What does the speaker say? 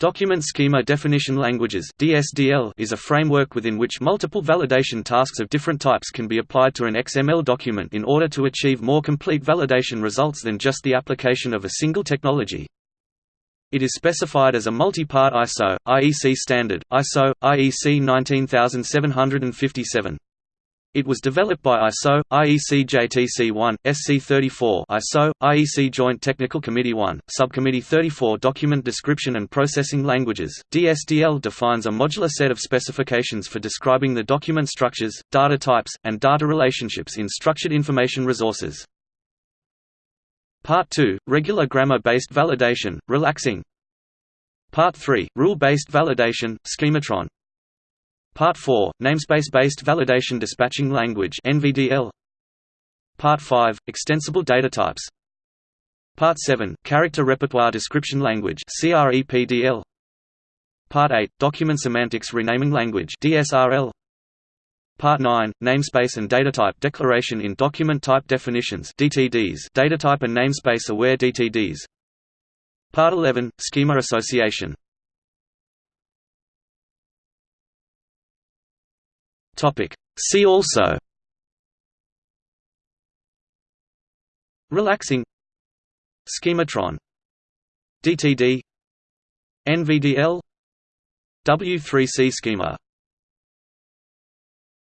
Document Schema Definition Languages (DSDL) is a framework within which multiple validation tasks of different types can be applied to an XML document in order to achieve more complete validation results than just the application of a single technology. It is specified as a multi-part ISO IEC standard, ISO IEC 19757. It was developed by ISO, IEC JTC1, SC34 ISO, IEC Joint Technical Committee 1, Subcommittee 34 Document Description and Processing Languages. DSDL defines a modular set of specifications for describing the document structures, data types, and data relationships in structured information resources. Part 2 – Regular Grammar-Based Validation, RELAX NG Part 3 – Rule-Based Validation, Schematron Part 4 – Namespace-based validation dispatching language NVDL. Part 5 – Extensible data types Part 7 – Character repertoire description language CREPDL. Part 8 – Document semantics renaming language DSRL. Part 9 – Namespace and data type declaration in document type definitions DTDs data type and namespace aware DTDs Part 11 – Schema association See also. RELAX NG. Schematron. DTD NVDL W3C schema